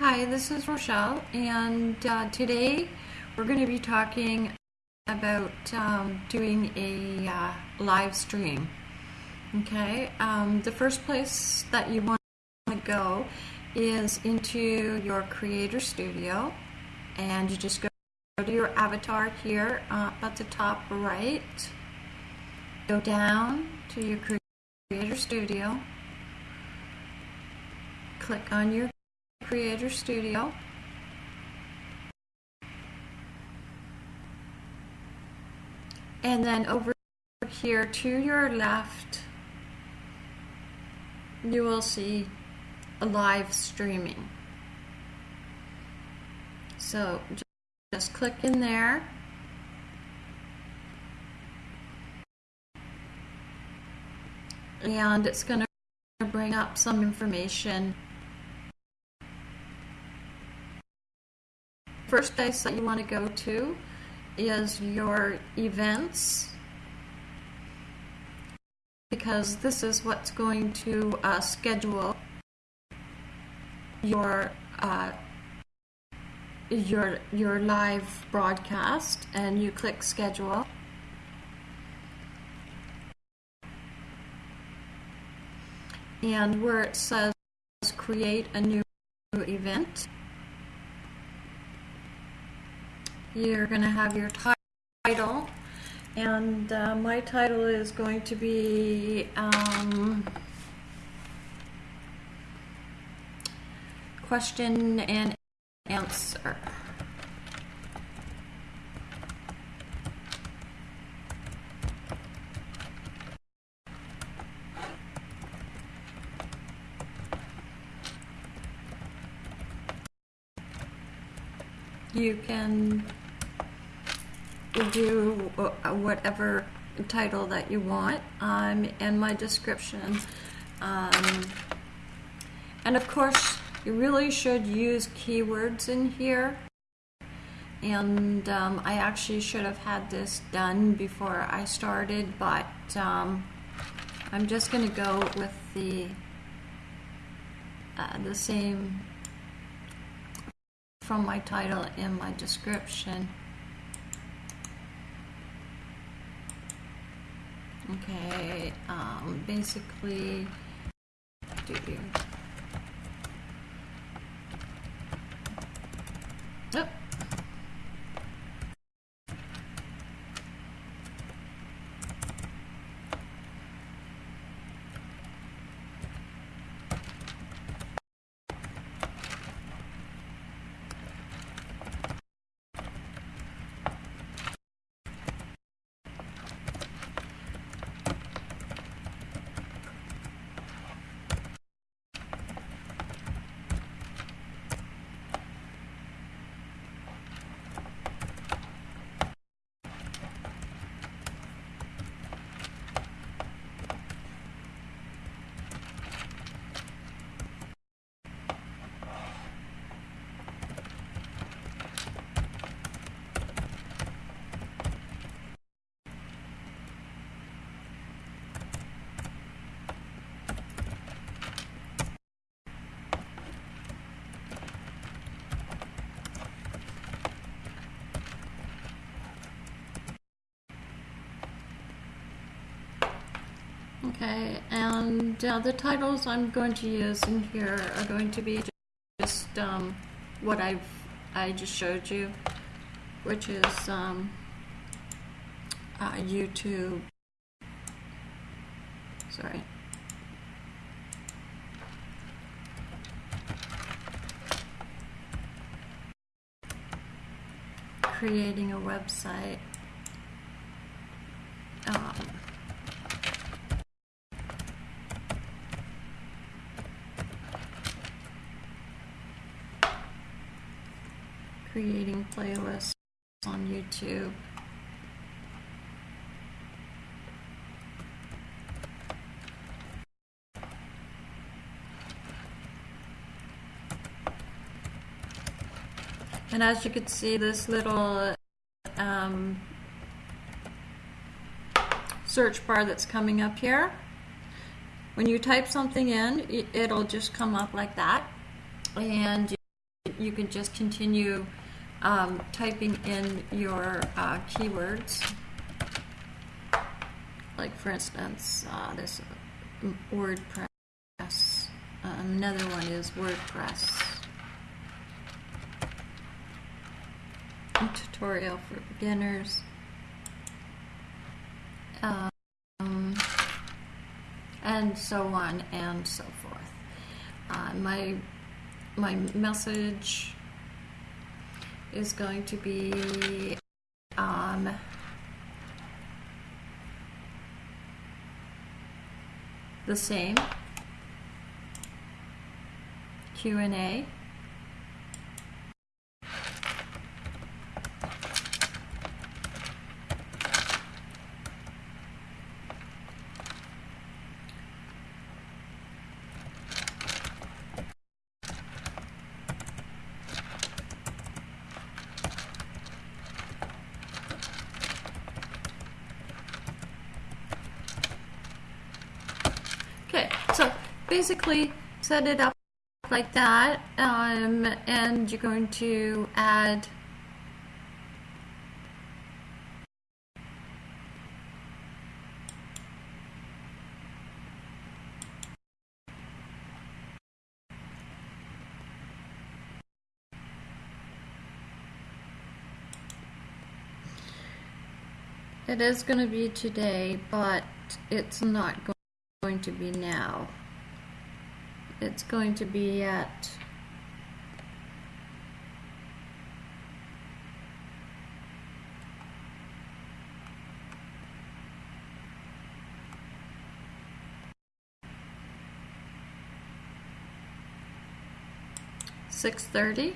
Hi, this is Rochelle, and uh, today we're going to be talking about um, doing a uh, live stream. Okay, um, the first place that you want to go is into your Creator Studio, and you just go to your avatar here uh, at the top right. Go down to your Creator Studio, click on your Creator Studio. And then over here to your left, you will see a live streaming. So just click in there. And it's going to bring up some information first place that you want to go to is your events. Because this is what's going to uh, schedule your uh, your your live broadcast. And you click schedule. And where it says create a new event you're going to have your title and uh, my title is going to be um, question and answer. You can do uh, whatever title that you want um, and my description. Um, and of course, you really should use keywords in here. And um, I actually should have had this done before I started, but um, I'm just going to go with the uh, the same from my title and my description. Okay, um, basically, do Oh. Okay, and uh, the titles I'm going to use in here are going to be just um, what I've I just showed you, which is um, uh, YouTube. Sorry. Creating a website. Um, creating playlists on YouTube. And as you can see, this little um, search bar that's coming up here, when you type something in, it'll just come up like that. And you can just continue um, typing in your uh, keywords. Like for instance, uh, this uh, WordPress. Uh, another one is WordPress. Tutorial for beginners. Um, and so on and so forth. Uh, my my message is going to be um, the same. Q&A Okay, so basically set it up like that, um, and you're going to add It is going to be today, but it's not going to be now. It's going to be at six thirty,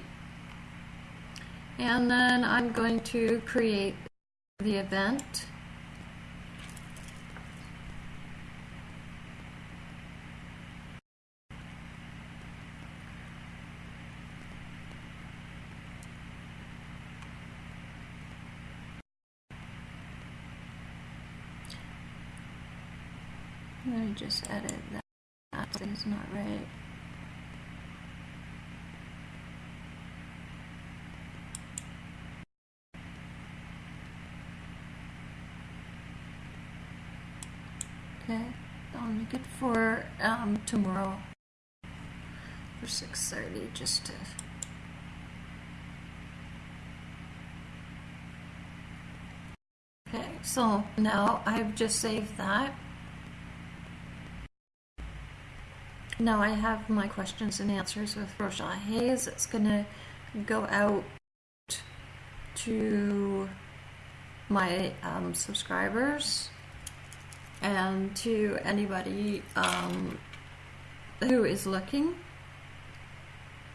and then I'm going to create the event. Let me just edit that. That thing's not right. Okay, I'll make it for um, tomorrow for 6.30 just to... Okay, so now I've just saved that. Now I have my questions and answers with Rochelle Hayes. It's going to go out to my um, subscribers and to anybody um, who is looking.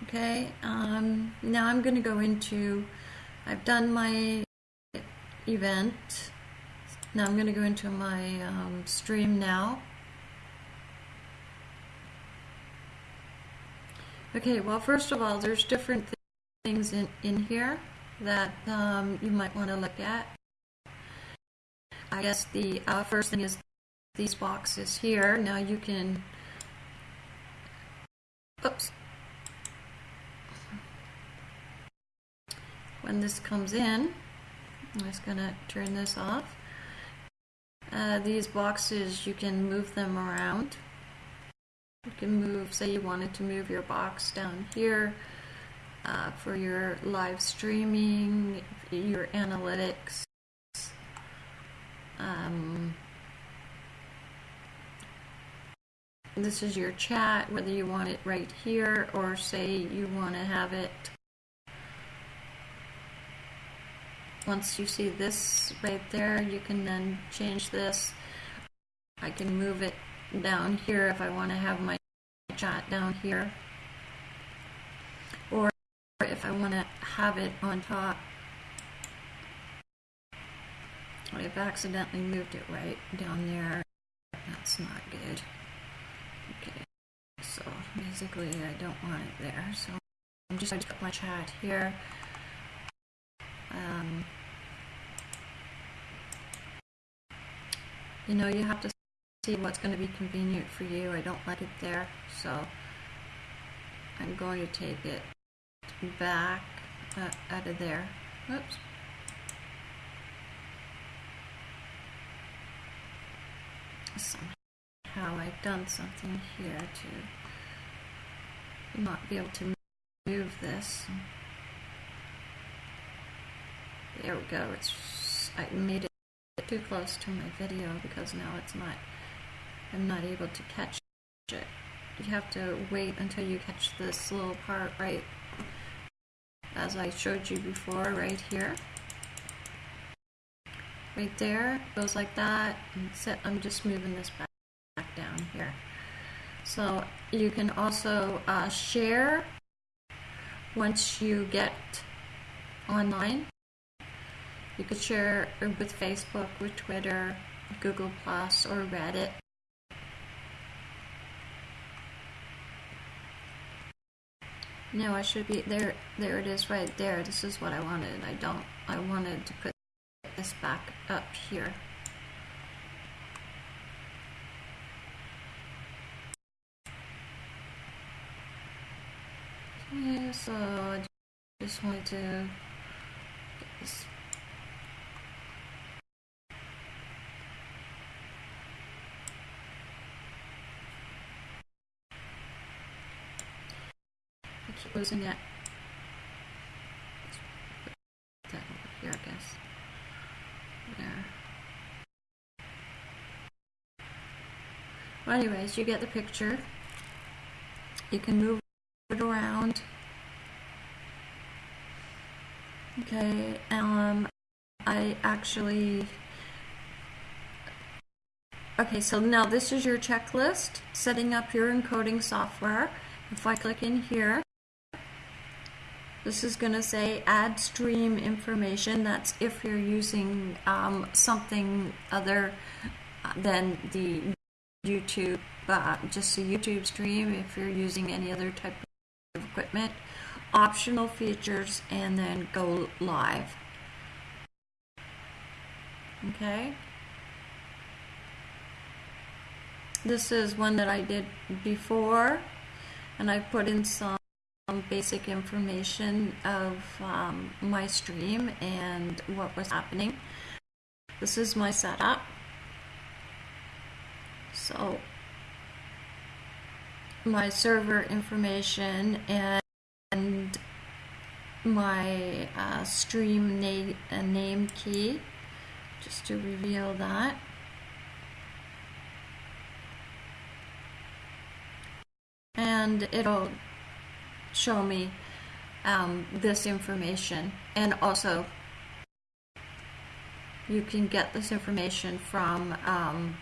Okay, um, now I'm going to go into, I've done my event. Now I'm going to go into my um, stream now. Okay, well, first of all, there's different th things in, in here that um, you might want to look at. I guess the uh, first thing is these boxes here. Now you can, oops, when this comes in, I'm just going to turn this off. Uh, these boxes, you can move them around. You can move, say you wanted to move your box down here uh, for your live streaming, your analytics. Um, this is your chat, whether you want it right here or say you want to have it once you see this right there you can then change this I can move it down here if I want to have my chat down here. Or if I want to have it on top. I've accidentally moved it right down there. That's not good. Okay so basically I don't want it there so I'm just going to put my chat here. Um, you know you have to see what's going to be convenient for you I don't like it there so I'm going to take it back uh, out of there. Oops. Somehow I've done something here to not be able to move this. There we go. It's I made it too close to my video because now it's not I'm not able to catch it. You have to wait until you catch this little part right as I showed you before right here. Right there, goes like that. Set, I'm just moving this back, back down here. So you can also uh, share once you get online. You could share with Facebook, with Twitter, Google Plus, or Reddit. No, I should be there. There it is, right there. This is what I wanted. I don't. I wanted to put this back up here. Okay, so I just wanted to get this keep losing it. That over here, I guess. There. Well, anyways, you get the picture. You can move it around. Okay, um, I actually. Okay, so now this is your checklist, setting up your encoding software. If I click in here, this is going to say add stream information. That's if you're using um, something other than the YouTube, uh, just a YouTube stream. If you're using any other type of equipment, optional features, and then go live. Okay. This is one that I did before, and I put in some basic information of um, my stream and what was happening. This is my setup. So my server information and my uh, stream na uh, name key just to reveal that. And it'll show me um, this information and also you can get this information from um,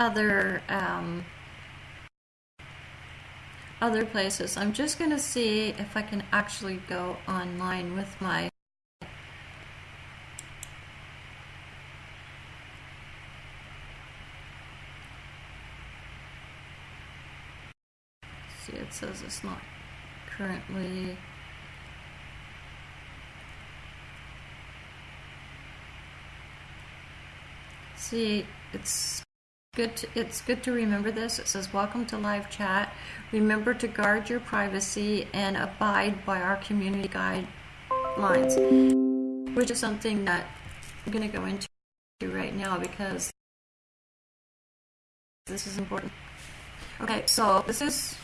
other um, other places. I'm just going to see if I can actually go online with my see it says it's not currently see it's good to, it's good to remember this. It says welcome to live chat. Remember to guard your privacy and abide by our community guidelines. Which is something that I'm going to go into right now because this is important. Okay so this is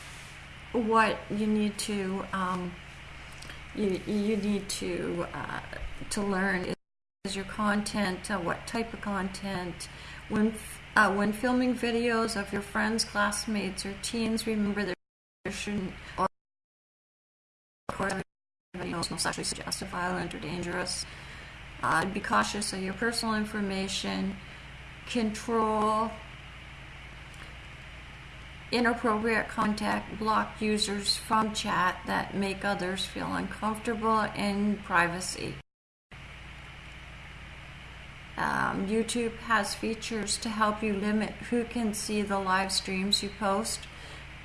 what you need to um, you, you need to uh, to learn is your content, uh, what type of content. When uh, when filming videos of your friends, classmates, or teens, remember there, there shouldn't or knows most actually suggestive, violent, or dangerous. Uh, be cautious of your personal information. Control inappropriate contact, block users from chat that make others feel uncomfortable in privacy. Um, YouTube has features to help you limit who can see the live streams you post.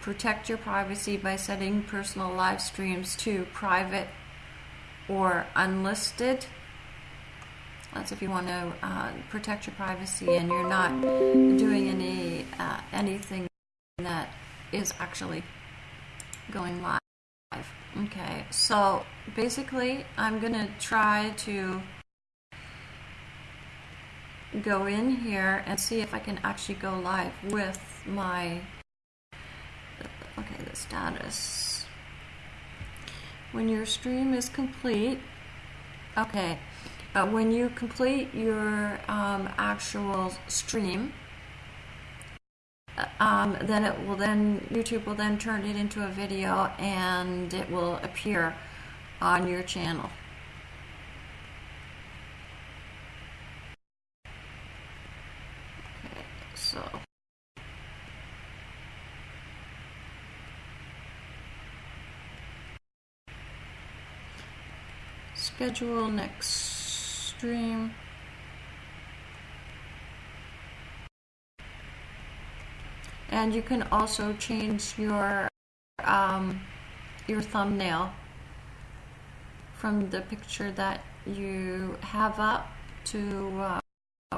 Protect your privacy by setting personal live streams to private or unlisted. That's if you want to uh, protect your privacy and you're not doing any uh, anything that is actually going live. Okay, so basically, I'm going to try to go in here and see if I can actually go live with my okay the status when your stream is complete okay uh, when you complete your um, actual stream um, then it will then YouTube will then turn it into a video and it will appear on your channel okay so schedule next stream. And you can also change your um, your thumbnail from the picture that you have up to uh,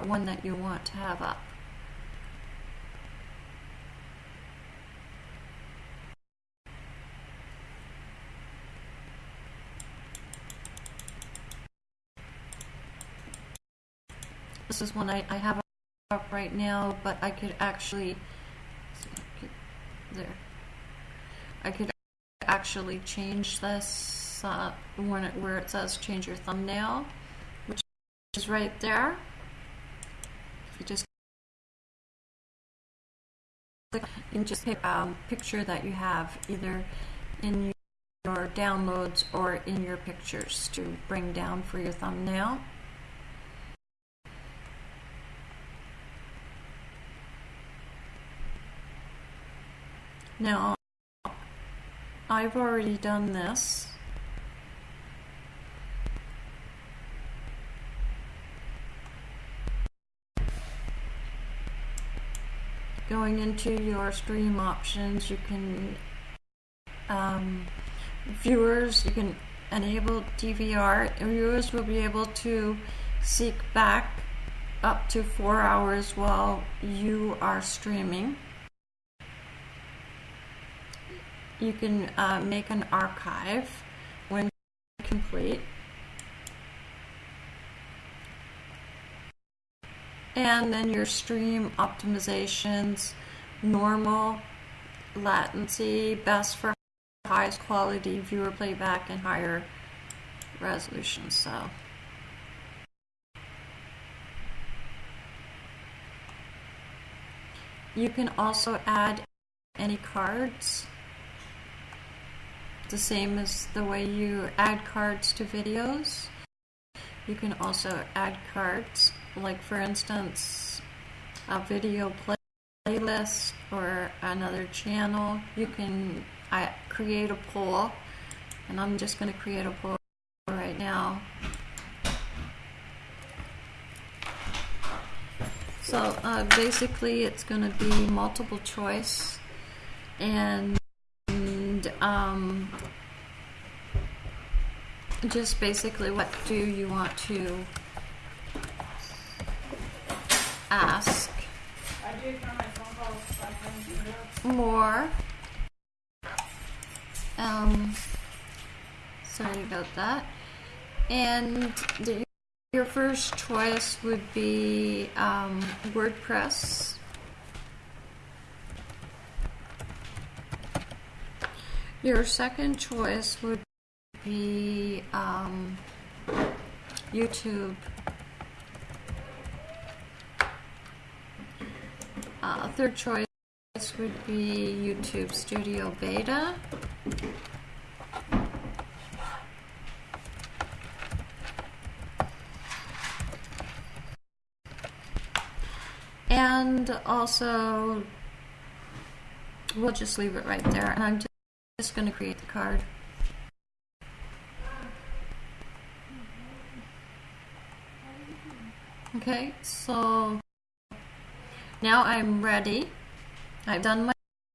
one that you want to have up. This is one I, I have up right now, but I could actually, there, I could actually change this uh, it, where it says change your thumbnail, which is right there. You just click, you just pick um, picture that you have either in your downloads or in your pictures to bring down for your thumbnail. Now, I've already done this. Going into your stream options, you can, um, viewers, you can enable DVR. Viewers will be able to seek back up to four hours while you are streaming. You can uh, make an archive when complete. And then your stream optimizations, normal, latency, best for highest quality viewer playback and higher resolution. So. You can also add any cards the same as the way you add cards to videos. You can also add cards, like for instance, a video playlist or another channel. You can I create a poll, and I'm just going to create a poll right now. So uh, basically, it's going to be multiple choice, and um, just basically what do you want to ask? More. Um, sorry about that. And the, your first choice would be um, WordPress Your second choice would be um, YouTube. Uh, third choice would be YouTube Studio Beta. And also, we'll just leave it right there. And I'm just just going to create the card. Okay, so now I'm ready. I've done my,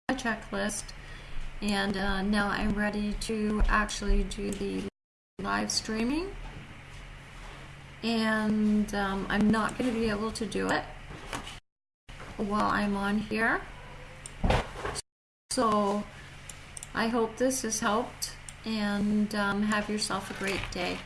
my checklist and uh, now I'm ready to actually do the live streaming. and um, I'm not going to be able to do it while I'm on here. So I hope this has helped and um, have yourself a great day.